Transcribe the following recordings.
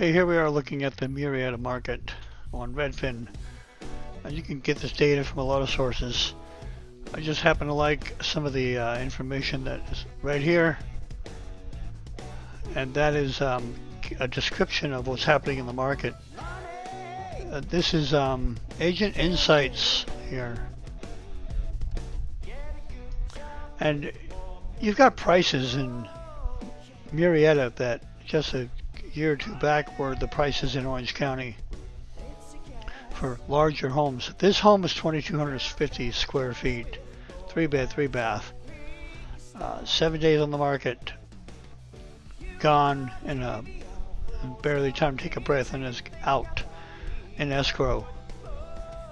Okay, here we are looking at the Murrieta market on Redfin. And you can get this data from a lot of sources. I just happen to like some of the uh, information that is right here. And that is um, a description of what's happening in the market. Uh, this is um, Agent Insights here. And you've got prices in Murrieta that just a year or two back were the prices in Orange County for larger homes. This home is 2,250 square feet, three bed, three bath. Uh, seven days on the market, gone in a barely time to take a breath and is out in escrow.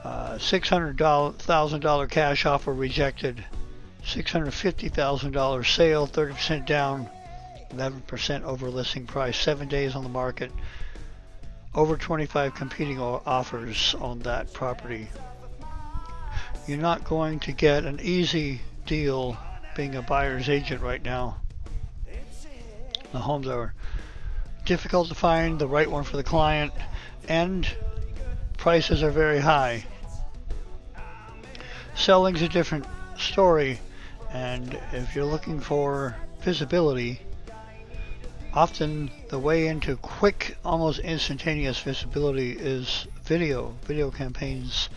Uh, $600,000 cash offer rejected. $650,000 sale, 30% down, 11% over listing price, seven days on the market, over 25 competing offers on that property. You're not going to get an easy deal being a buyer's agent right now. The homes are difficult to find, the right one for the client, and prices are very high. Selling's a different story, and if you're looking for visibility, often the way into quick, almost instantaneous visibility is video, video campaigns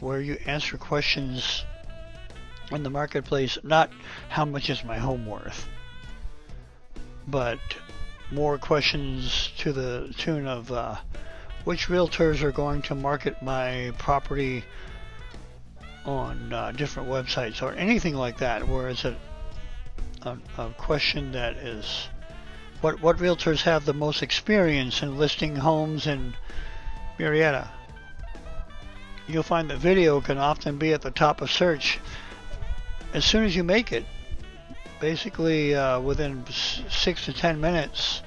where you answer questions in the marketplace, not how much is my home worth, but more questions to the tune of uh, which realtors are going to market my property on uh, different websites or anything like that, where it's a, a, a question that is what what realtors have the most experience in listing homes in Murrieta? You'll find that video can often be at the top of search as soon as you make it. Basically, uh, within six to ten minutes,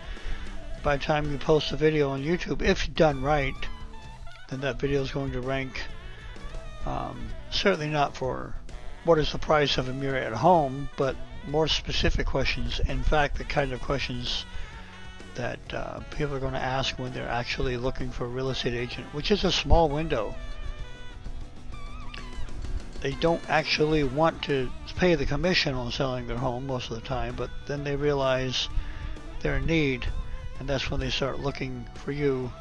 by the time you post a video on YouTube, if done right, then that video is going to rank. Um, certainly not for what is the price of a Murrieta home, but more specific questions. In fact, the kind of questions that uh, people are going to ask when they're actually looking for a real estate agent, which is a small window. They don't actually want to pay the commission on selling their home most of the time, but then they realize they're need, and that's when they start looking for you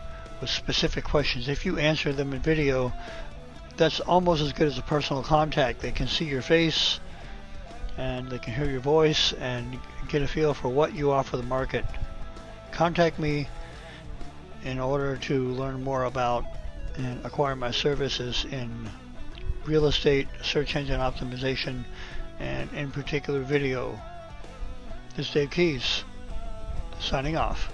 with specific questions. If you answer them in video, that's almost as good as a personal contact. They can see your face, and they can hear your voice and get a feel for what you offer the market. Contact me in order to learn more about and acquire my services in real estate, search engine optimization, and in particular video. This is Dave Keys, signing off.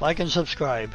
Like and subscribe.